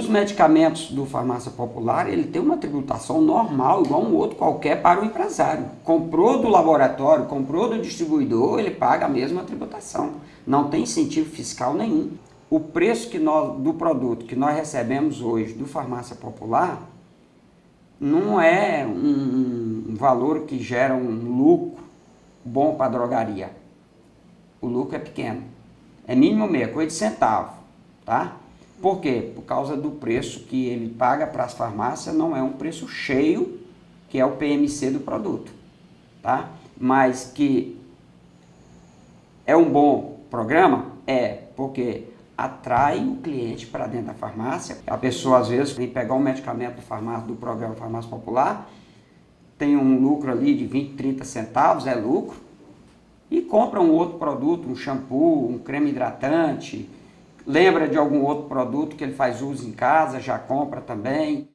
os medicamentos do farmácia popular, ele tem uma tributação normal, igual um outro qualquer para o empresário. Comprou do laboratório, comprou do distribuidor, ele paga a mesma tributação. Não tem incentivo fiscal nenhum. O preço que nós, do produto que nós recebemos hoje do farmácia popular não é um, valor que gera um lucro bom para a drogaria. O lucro é pequeno. É mínimo meio, coisa de centavo, tá? Por quê? Por causa do preço que ele paga para as farmácias, não é um preço cheio, que é o PMC do produto, tá? Mas que é um bom programa? É, porque atrai o cliente para dentro da farmácia. A pessoa, às vezes, vem pegar um medicamento do, farmácia, do programa Farmácia Popular, tem um lucro ali de 20, 30 centavos, é lucro, e compra um outro produto, um shampoo, um creme hidratante, lembra de algum outro produto que ele faz uso em casa, já compra também.